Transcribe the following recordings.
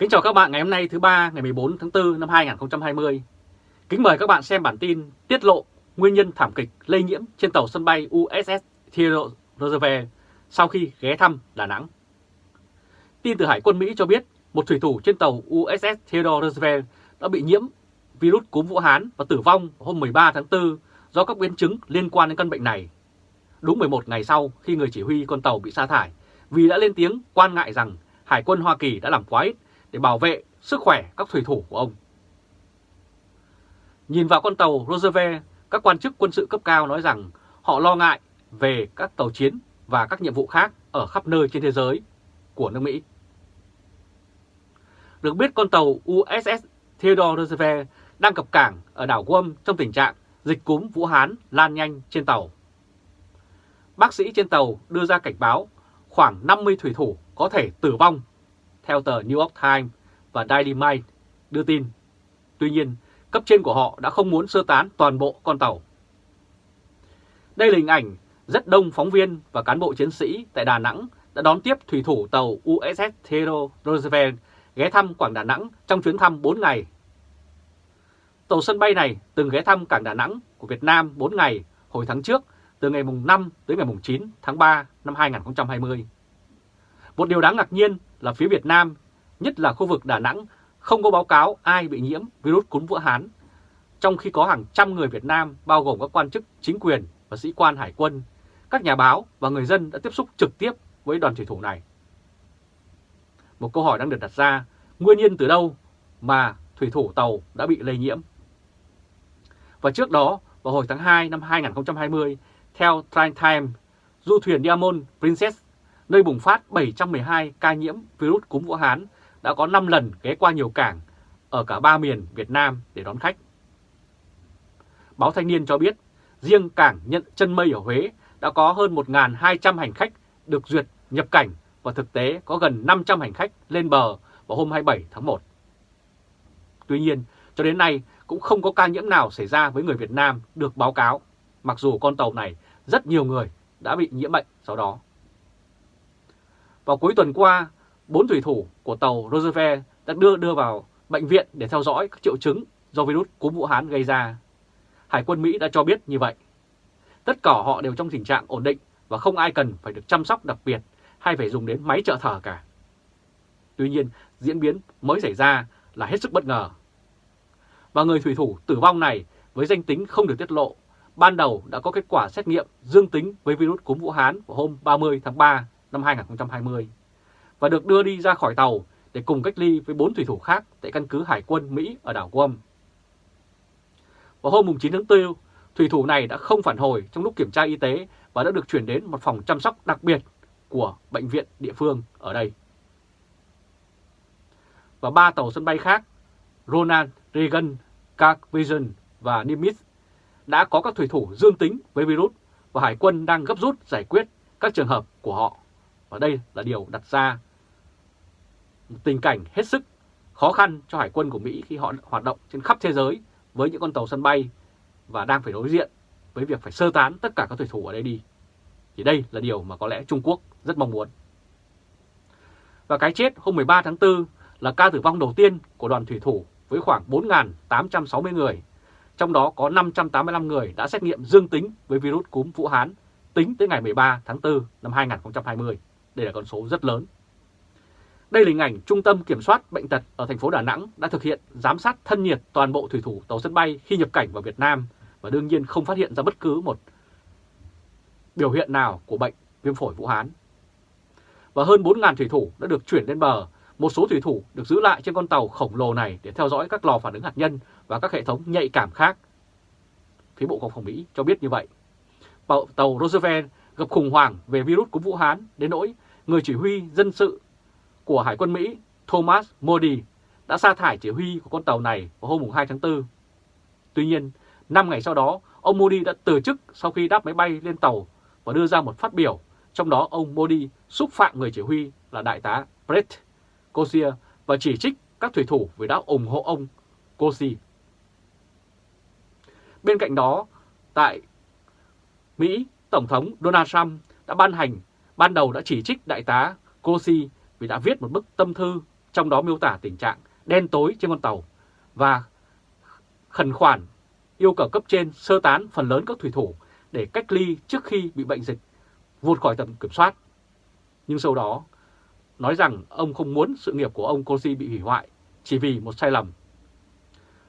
Kính chào các bạn ngày hôm nay thứ ba, ngày 14 tháng 4 năm 2020. Kính mời các bạn xem bản tin tiết lộ nguyên nhân thảm kịch lây nhiễm trên tàu sân bay USS Theodore Roosevelt sau khi ghé thăm Đà Nẵng. Tin từ Hải quân Mỹ cho biết, một thủy thủ trên tàu USS Theodore Roosevelt đã bị nhiễm virus cúm Vũ Hán và tử vong hôm 13 tháng 4 do các biến chứng liên quan đến căn bệnh này. Đúng 11 ngày sau khi người chỉ huy con tàu bị sa thải vì đã lên tiếng quan ngại rằng Hải quân Hoa Kỳ đã làm quá ít để bảo vệ sức khỏe các thủy thủ của ông. Nhìn vào con tàu Roosevelt, các quan chức quân sự cấp cao nói rằng họ lo ngại về các tàu chiến và các nhiệm vụ khác ở khắp nơi trên thế giới của nước Mỹ. Được biết con tàu USS Theodore Roosevelt đang cập cảng ở đảo Guam trong tình trạng dịch cúm Vũ Hán lan nhanh trên tàu. Bác sĩ trên tàu đưa ra cảnh báo khoảng 50 thủy thủ có thể tử vong, theo tờ New York Times và Daily Mail đưa tin. Tuy nhiên, cấp trên của họ đã không muốn sơ tán toàn bộ con tàu. Đây là hình ảnh rất đông phóng viên và cán bộ chiến sĩ tại Đà Nẵng đã đón tiếp thủy thủ tàu USS Theodore Roosevelt ghé thăm Quảng Đà Nẵng trong chuyến thăm 4 ngày. Tàu sân bay này từng ghé thăm cảng Đà Nẵng của Việt Nam 4 ngày hồi tháng trước từ ngày mùng 5 tới ngày mùng 9 tháng 3 năm 2020. Một điều đáng ngạc nhiên là phía Việt Nam, nhất là khu vực Đà Nẵng, không có báo cáo ai bị nhiễm virus cúm Vũ Hán, trong khi có hàng trăm người Việt Nam bao gồm các quan chức chính quyền và sĩ quan hải quân, các nhà báo và người dân đã tiếp xúc trực tiếp với đoàn thủy thủ này. Một câu hỏi đang được đặt ra, nguyên nhân từ đâu mà thủy thủ tàu đã bị lây nhiễm? Và trước đó, vào hồi tháng 2 năm 2020, theo Time Time, du thuyền Diamond Princess, nơi bùng phát 712 ca nhiễm virus cúm Vũ Hán, đã có 5 lần ghé qua nhiều cảng ở cả ba miền Việt Nam để đón khách. Báo Thanh niên cho biết, riêng cảng nhận chân mây ở Huế đã có hơn 1.200 hành khách được duyệt nhập cảnh và thực tế có gần 500 hành khách lên bờ vào hôm 27 tháng 1. Tuy nhiên, cho đến nay cũng không có ca nhiễm nào xảy ra với người Việt Nam được báo cáo, mặc dù con tàu này rất nhiều người đã bị nhiễm bệnh sau đó. Vào cuối tuần qua, bốn thủy thủ của tàu Roosevelt đã đưa đưa vào bệnh viện để theo dõi các triệu chứng do virus cúm Vũ Hán gây ra. Hải quân Mỹ đã cho biết như vậy. Tất cả họ đều trong tình trạng ổn định và không ai cần phải được chăm sóc đặc biệt hay phải dùng đến máy trợ thở cả. Tuy nhiên, diễn biến mới xảy ra là hết sức bất ngờ. Và người thủy thủ tử vong này với danh tính không được tiết lộ, ban đầu đã có kết quả xét nghiệm dương tính với virus cúm Vũ Hán vào hôm 30 tháng 3 năm 2020 và được đưa đi ra khỏi tàu để cùng cách ly với 4 thủy thủ khác tại căn cứ Hải quân Mỹ ở đảo Guam. Vào hôm 9 tháng 4, thủy thủ này đã không phản hồi trong lúc kiểm tra y tế và đã được chuyển đến một phòng chăm sóc đặc biệt của bệnh viện địa phương ở đây. Và ba tàu sân bay khác, Ronald Reagan, Clark Vision và Nimitz đã có các thủy thủ dương tính với virus và Hải quân đang gấp rút giải quyết các trường hợp của họ. Và đây là điều đặt ra một tình cảnh hết sức khó khăn cho Hải quân của Mỹ khi họ hoạt động trên khắp thế giới với những con tàu sân bay và đang phải đối diện với việc phải sơ tán tất cả các thủy thủ ở đây đi. Thì đây là điều mà có lẽ Trung Quốc rất mong muốn. Và cái chết hôm 13 tháng 4 là ca tử vong đầu tiên của đoàn thủy thủ với khoảng 4.860 người, trong đó có 585 người đã xét nghiệm dương tính với virus cúm Vũ Hán tính tới ngày 13 tháng 4 năm 2020. Đây là con số rất lớn. Đây là hình ảnh Trung tâm Kiểm soát Bệnh tật ở thành phố Đà Nẵng đã thực hiện giám sát thân nhiệt toàn bộ thủy thủ tàu sân bay khi nhập cảnh vào Việt Nam và đương nhiên không phát hiện ra bất cứ một biểu hiện nào của bệnh viêm phổi Vũ Hán. Và hơn 4.000 thủy thủ đã được chuyển lên bờ, một số thủy thủ được giữ lại trên con tàu khổng lồ này để theo dõi các lò phản ứng hạt nhân và các hệ thống nhạy cảm khác. Phía Bộ Quốc phòng Mỹ cho biết như vậy. Tàu Roosevelt gặp khủng hoảng về virus của Vũ Hán đến nỗi người chỉ huy dân sự của Hải quân Mỹ Thomas Modi đã sa thải chỉ huy của con tàu này vào hôm 2 tháng 4. Tuy nhiên, 5 ngày sau đó, ông Modi đã từ chức sau khi đáp máy bay lên tàu và đưa ra một phát biểu, trong đó ông Modi xúc phạm người chỉ huy là đại tá Brett Kosier và chỉ trích các thủy thủ vì đã ủng hộ ông Kosi. Bên cạnh đó, tại Mỹ, Tổng thống Donald Trump đã ban hành, ban đầu đã chỉ trích đại tá Kosi vì đã viết một bức tâm thư trong đó miêu tả tình trạng đen tối trên con tàu và khẩn khoản yêu cầu cấp trên sơ tán phần lớn các thủy thủ để cách ly trước khi bị bệnh dịch vụt khỏi tầm kiểm soát. Nhưng sau đó nói rằng ông không muốn sự nghiệp của ông cosi bị hủy hoại chỉ vì một sai lầm.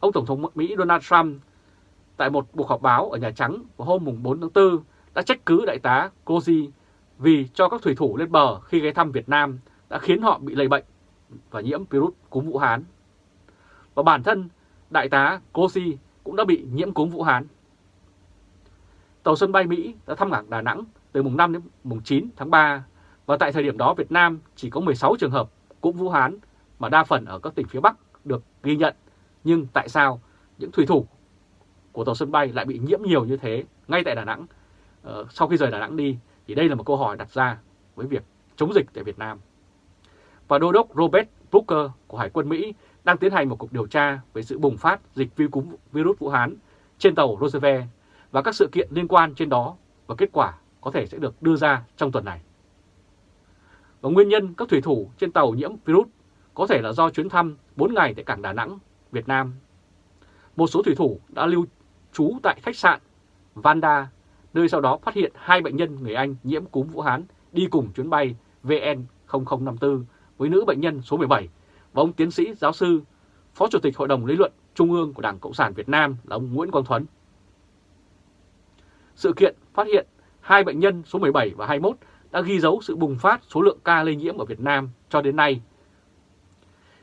Ông Tổng thống Mỹ Donald Trump tại một cuộc họp báo ở Nhà Trắng vào hôm 4 tháng 4 đã trách cứ đại tá Koji vì cho các thủy thủ lên bờ khi ghé thăm Việt Nam đã khiến họ bị lây bệnh và nhiễm virus cúm Vũ Hán. Và bản thân đại tá Koji cũng đã bị nhiễm cúm Vũ Hán. Tàu sân bay Mỹ đã thăm cảng Đà Nẵng từ mùng 5 đến mùng 9 tháng 3 và tại thời điểm đó Việt Nam chỉ có 16 trường hợp cúm Vũ Hán mà đa phần ở các tỉnh phía Bắc được ghi nhận. Nhưng tại sao những thủy thủ của tàu sân bay lại bị nhiễm nhiều như thế ngay tại Đà Nẵng uh, sau khi rời Đà Nẵng đi thì đây là một câu hỏi đặt ra với việc chống dịch tại Việt Nam. Và Đô đốc Robert Booker của Hải quân Mỹ đang tiến hành một cuộc điều tra về sự bùng phát dịch vi cúm virus Vũ Hán trên tàu Roosevelt và các sự kiện liên quan trên đó và kết quả có thể sẽ được đưa ra trong tuần này. Và nguyên nhân các thủy thủ trên tàu nhiễm virus có thể là do chuyến thăm 4 ngày tại cảng Đà Nẵng, Việt Nam. Một số thủy thủ đã lưu trú tại khách sạn Vanda, nơi sau đó phát hiện hai bệnh nhân người Anh nhiễm cúm Vũ Hán đi cùng chuyến bay VN0054 với nữ bệnh nhân số 17 và ông tiến sĩ giáo sư, Phó Chủ tịch Hội đồng Lý luận Trung ương của Đảng Cộng sản Việt Nam là ông Nguyễn Quang Thuấn. Sự kiện phát hiện hai bệnh nhân số 17 và 21 đã ghi dấu sự bùng phát số lượng ca lây nhiễm ở Việt Nam cho đến nay.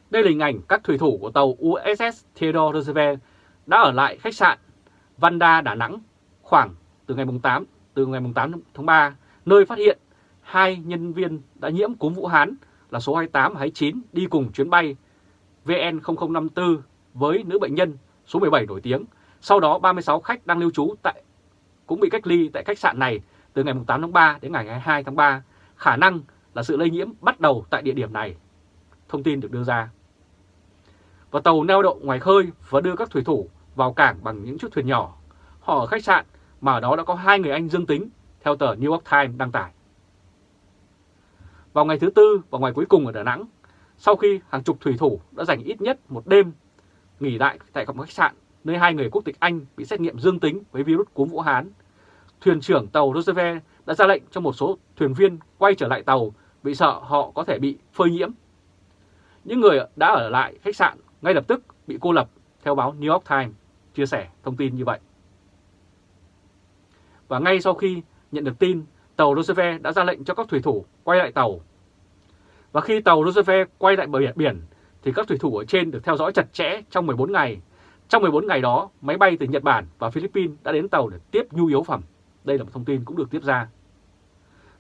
Đây là hình ảnh các thủy thủ của tàu USS Theodore Roosevelt đã ở lại khách sạn Vanda Đà Nẵng khoảng từ ngày 8 từ ngày 8 tháng 3, nơi phát hiện hai nhân viên đã nhiễm cúm Vũ Hán là số 28 và 29 đi cùng chuyến bay VN0054 với nữ bệnh nhân số 17 nổi tiếng. Sau đó 36 khách đang lưu trú tại cũng bị cách ly tại khách sạn này từ ngày 8 tháng 3 đến ngày 22 tháng 3. Khả năng là sự lây nhiễm bắt đầu tại địa điểm này. Thông tin được đưa ra. Và tàu neo đậu ngoài khơi và đưa các thủy thủ vào cảng bằng những chiếc thuyền nhỏ. Họ ở khách sạn mà ở đó đã có hai người Anh dương tính, theo tờ New York Times đăng tải. Vào ngày thứ Tư và ngày cuối cùng ở Đà Nẵng, sau khi hàng chục thủy thủ đã dành ít nhất một đêm nghỉ lại tại một khách sạn nơi hai người quốc tịch Anh bị xét nghiệm dương tính với virus cúm Vũ Hán, thuyền trưởng tàu Roosevelt đã ra lệnh cho một số thuyền viên quay trở lại tàu vì sợ họ có thể bị phơi nhiễm. Những người đã ở lại khách sạn ngay lập tức bị cô lập, theo báo New York Times chia sẻ thông tin như vậy. Và ngay sau khi nhận được tin, tàu Roosevelt đã ra lệnh cho các thủy thủ quay lại tàu. Và khi tàu Roosevelt quay lại bờ biển, thì các thủy thủ ở trên được theo dõi chặt chẽ trong 14 ngày. Trong 14 ngày đó, máy bay từ Nhật Bản và Philippines đã đến tàu để tiếp nhu yếu phẩm. Đây là một thông tin cũng được tiếp ra.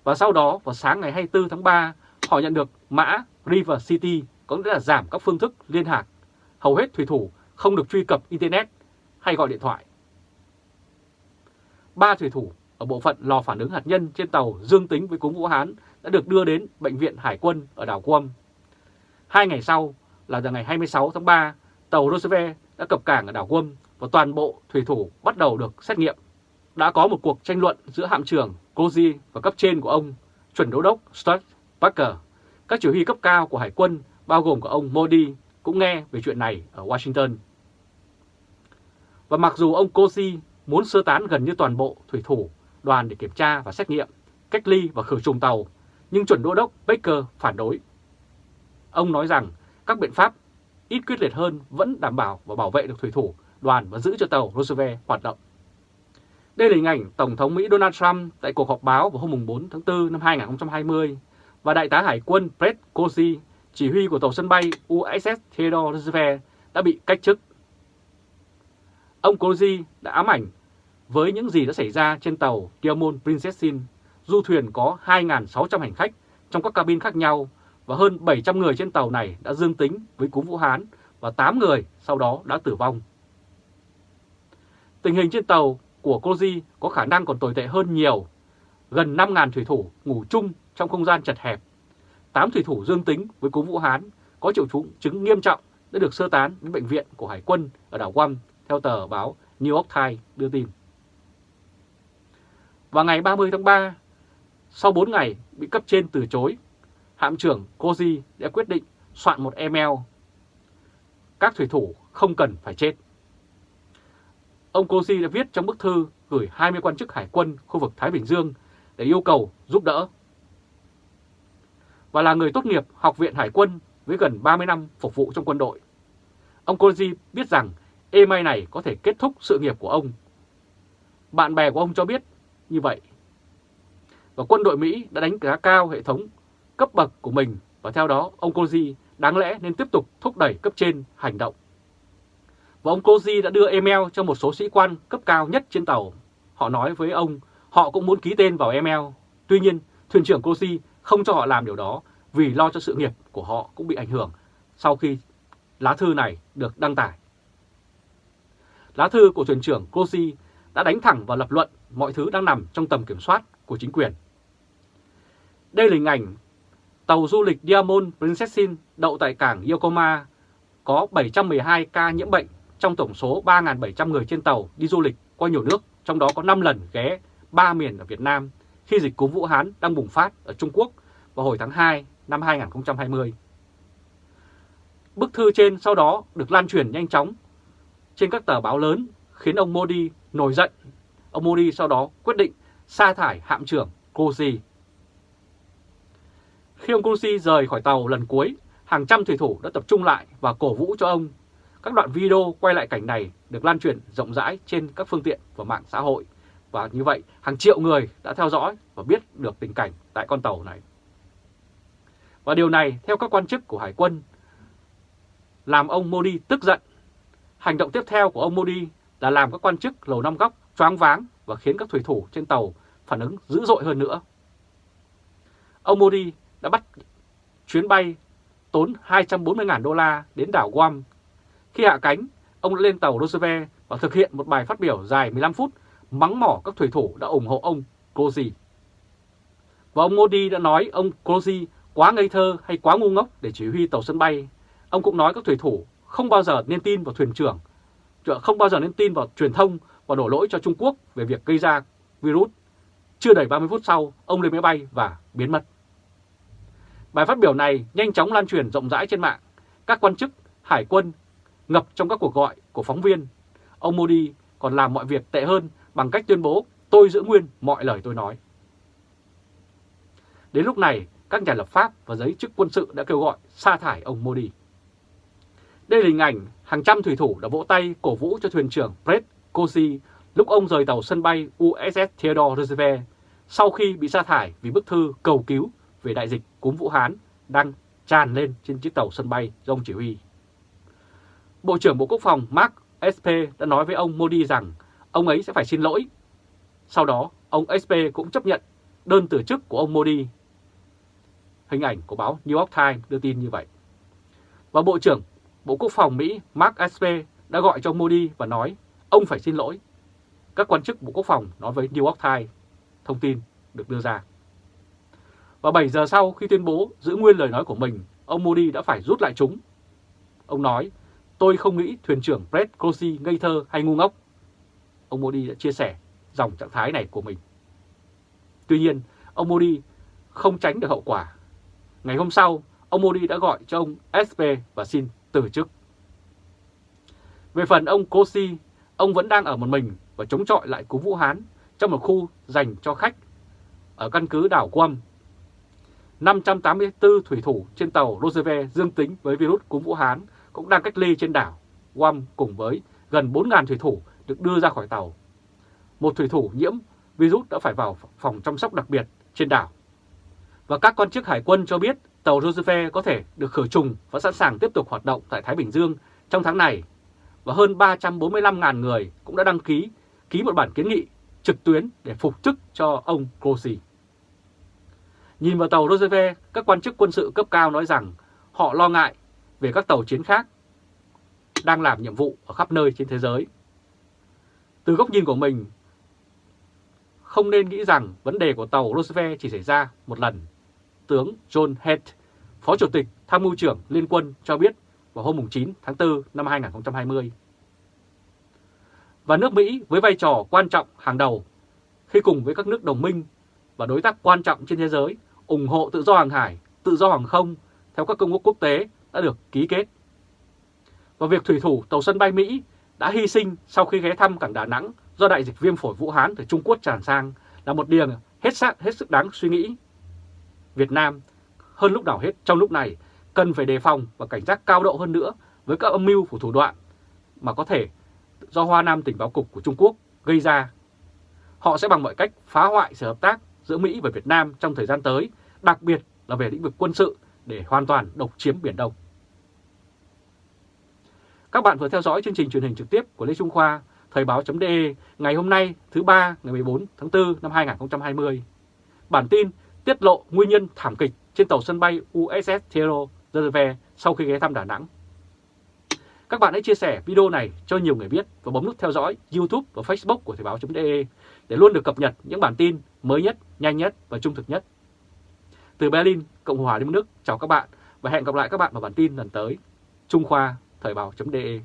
Và sau đó, vào sáng ngày 24 tháng 3, họ nhận được mã River City, có nghĩa là giảm các phương thức liên lạc. Hầu hết thủy thủ không được truy cập Internet hay gọi điện thoại. Ba thủy thủ ở bộ phận lò phản ứng hạt nhân trên tàu dương tính với cúm Vũ Hán đã được đưa đến Bệnh viện Hải quân ở đảo Guam. Hai ngày sau là vào ngày 26 tháng 3, tàu Roosevelt đã cập cảng ở đảo Guam và toàn bộ thủy thủ bắt đầu được xét nghiệm. Đã có một cuộc tranh luận giữa hạm trưởng Cozy và cấp trên của ông, chuẩn đô đốc Stuart Parker. Các chỉ huy cấp cao của Hải quân bao gồm cả ông Modi cũng nghe về chuyện này ở Washington. Và mặc dù ông Cozy muốn sơ tán gần như toàn bộ thủy thủ đoàn để kiểm tra và xét nghiệm, cách ly và khử trùng tàu, nhưng chuẩn đô đốc Baker phản đối. Ông nói rằng các biện pháp ít quyết liệt hơn vẫn đảm bảo và bảo vệ được thủy thủ đoàn và giữ cho tàu Roosevelt hoạt động. Đây là hình ảnh Tổng thống Mỹ Donald Trump tại cuộc họp báo vào hôm 4 tháng 4 năm 2020 và Đại tá Hải quân Brett Cozy, chỉ huy của tàu sân bay USS Theodore Roosevelt đã bị cách chức. Ông Cozy đã ám ảnh với những gì đã xảy ra trên tàu Diamond Princessin, du thuyền có 2.600 hành khách trong các cabin khác nhau và hơn 700 người trên tàu này đã dương tính với cúm Vũ Hán và 8 người sau đó đã tử vong. Tình hình trên tàu của Koji có khả năng còn tồi tệ hơn nhiều. Gần 5.000 thủy thủ ngủ chung trong không gian chật hẹp. 8 thủy thủ dương tính với cúm Vũ Hán có triệu chứng nghiêm trọng đã được sơ tán đến bệnh viện của Hải quân ở đảo Guam theo tờ báo New York Times đưa tin. Vào ngày 30 tháng 3, sau 4 ngày bị cấp trên từ chối, hạm trưởng Koji đã quyết định soạn một email. Các thủy thủ không cần phải chết. Ông Koji đã viết trong bức thư gửi 20 quan chức hải quân khu vực Thái Bình Dương để yêu cầu giúp đỡ. Và là người tốt nghiệp Học viện Hải quân với gần 30 năm phục vụ trong quân đội. Ông Koji biết rằng email này có thể kết thúc sự nghiệp của ông. Bạn bè của ông cho biết như vậy. Và quân đội Mỹ đã đánh giá cao hệ thống cấp bậc của mình và theo đó ông Koji đáng lẽ nên tiếp tục thúc đẩy cấp trên hành động. Và ông Koji đã đưa email cho một số sĩ quan cấp cao nhất trên tàu. Họ nói với ông họ cũng muốn ký tên vào email. Tuy nhiên, thuyền trưởng Koji không cho họ làm điều đó vì lo cho sự nghiệp của họ cũng bị ảnh hưởng sau khi lá thư này được đăng tải. Lá thư của thuyền trưởng Koji đã đánh thẳng vào lập luận mọi thứ đang nằm trong tầm kiểm soát của chính quyền. Đây là hình ảnh tàu du lịch Diamond Princessin đậu tại cảng Yokohama có 712 ca nhiễm bệnh trong tổng số 3.700 người trên tàu đi du lịch qua nhiều nước, trong đó có 5 lần ghé 3 miền ở Việt Nam khi dịch cúm Vũ Hán đang bùng phát ở Trung Quốc vào hồi tháng 2 năm 2020. Bức thư trên sau đó được lan truyền nhanh chóng trên các tờ báo lớn khiến ông Modi nổi giận. Ông Modi sau đó quyết định sa thải hạm trưởng Kosi. Khi ông Kosi rời khỏi tàu lần cuối, hàng trăm thủy thủ đã tập trung lại và cổ vũ cho ông. Các đoạn video quay lại cảnh này được lan truyền rộng rãi trên các phương tiện và mạng xã hội. Và như vậy, hàng triệu người đã theo dõi và biết được tình cảnh tại con tàu này. Và điều này, theo các quan chức của Hải quân, làm ông Modi tức giận. Hành động tiếp theo của ông Modi là làm các quan chức lầu năm góc choáng váng và khiến các thủy thủ trên tàu phản ứng dữ dội hơn nữa. Ông Modi đã bắt chuyến bay tốn 240.000 đô la đến đảo Guam. Khi hạ cánh, ông đã lên tàu Roosevelt và thực hiện một bài phát biểu dài 15 phút mắng mỏ các thủy thủ đã ủng hộ ông Kosi. Và ông Modi đã nói ông Kosi quá ngây thơ hay quá ngu ngốc để chỉ huy tàu sân bay. Ông cũng nói các thủy thủ không bao giờ nên tin vào thuyền trưởng, không bao giờ nên tin vào truyền thông và đổ lỗi cho Trung Quốc về việc gây ra virus. Chưa đầy 30 phút sau, ông lên máy bay và biến mất. Bài phát biểu này nhanh chóng lan truyền rộng rãi trên mạng. Các quan chức, hải quân ngập trong các cuộc gọi của phóng viên. Ông Modi còn làm mọi việc tệ hơn bằng cách tuyên bố tôi giữ nguyên mọi lời tôi nói. Đến lúc này, các nhà lập pháp và giới chức quân sự đã kêu gọi sa thải ông Modi. Đây là hình ảnh hàng trăm thủy thủ đã vỗ tay cổ vũ cho thuyền trưởng Brett Cosi lúc ông rời tàu sân bay USS Theodore Roosevelt sau khi bị sa thải vì bức thư cầu cứu về đại dịch cúm Vũ Hán đang tràn lên trên chiếc tàu sân bay do ông chỉ huy. Bộ trưởng Bộ Quốc phòng Mark SP đã nói với ông Modi rằng ông ấy sẽ phải xin lỗi. Sau đó, ông SP cũng chấp nhận đơn từ chức của ông Modi. Hình ảnh của báo New York Times đưa tin như vậy. Và Bộ trưởng Bộ Quốc phòng Mỹ Mark Esper đã gọi cho Modi và nói ông phải xin lỗi. Các quan chức Bộ Quốc phòng nói với New York Times, thông tin được đưa ra. Và 7 giờ sau khi tuyên bố giữ nguyên lời nói của mình, ông Modi đã phải rút lại chúng. Ông nói, tôi không nghĩ thuyền trưởng Brett Crossy ngây thơ hay ngu ngốc. Ông Modi đã chia sẻ dòng trạng thái này của mình. Tuy nhiên, ông Modi không tránh được hậu quả. Ngày hôm sau, ông Modi đã gọi cho ông SP và xin từ chức. Về phần ông Kosi, ông vẫn đang ở một mình và chống chọi lại cú Vũ Hán trong một khu dành cho khách ở căn cứ đảo Guam. 584 thủy thủ trên tàu Roosevelt dương tính với virus cúm Vũ Hán cũng đang cách ly trên đảo Guam cùng với gần 4.000 thủy thủ được đưa ra khỏi tàu. Một thủy thủ nhiễm virus đã phải vào phòng chăm sóc đặc biệt trên đảo. Và các quan chức hải quân cho biết tàu Roosevelt có thể được khử trùng và sẵn sàng tiếp tục hoạt động tại Thái Bình Dương trong tháng này. Và hơn 345.000 người cũng đã đăng ký ký một bản kiến nghị trực tuyến để phục chức cho ông Grossi. Nhìn vào tàu Roosevelt, các quan chức quân sự cấp cao nói rằng họ lo ngại về các tàu chiến khác đang làm nhiệm vụ ở khắp nơi trên thế giới. Từ góc nhìn của mình, không nên nghĩ rằng vấn đề của tàu Roosevelt chỉ xảy ra một lần. Tướng John Head, Phó Chủ tịch Tham mưu trưởng Liên quân cho biết vào hôm 9 tháng 4 năm 2020. Và nước Mỹ với vai trò quan trọng hàng đầu khi cùng với các nước đồng minh và đối tác quan trọng trên thế giới ủng hộ tự do hàng hải, tự do hàng không theo các công ước quốc tế đã được ký kết. Và việc thủy thủ tàu sân bay Mỹ đã hy sinh sau khi ghé thăm cảng Đà Nẵng do đại dịch viêm phổi Vũ Hán từ Trung Quốc tràn sang là một điều hết sắc hết sức đáng suy nghĩ. Việt Nam hơn lúc nào hết trong lúc này cần phải đề phòng và cảnh giác cao độ hơn nữa với các âm mưu của thủ đoạn mà có thể do Hoa Nam tình báo cục của Trung Quốc gây ra. Họ sẽ bằng mọi cách phá hoại sự hợp tác giữa Mỹ và Việt Nam trong thời gian tới, đặc biệt là về lĩnh vực quân sự để hoàn toàn độc chiếm Biển Đông. Các bạn vừa theo dõi chương trình truyền hình trực tiếp của Lê Trung Khoa, Thời báo.de ngày hôm nay thứ ba ngày 14 tháng 4 năm 2020. Bản tin tiết lộ nguyên nhân thảm kịch trên tàu sân bay USS Theodore Roosevelt sau khi ghé thăm Đà Nẵng. Các bạn hãy chia sẻ video này cho nhiều người biết và bấm nút theo dõi YouTube và Facebook của Thời báo.de để luôn được cập nhật những bản tin mới nhất, nhanh nhất và trung thực nhất. Từ Berlin, Cộng hòa Liên bang Đức, chào các bạn và hẹn gặp lại các bạn vào bản tin lần tới. Trung Khoa, Thời báo.de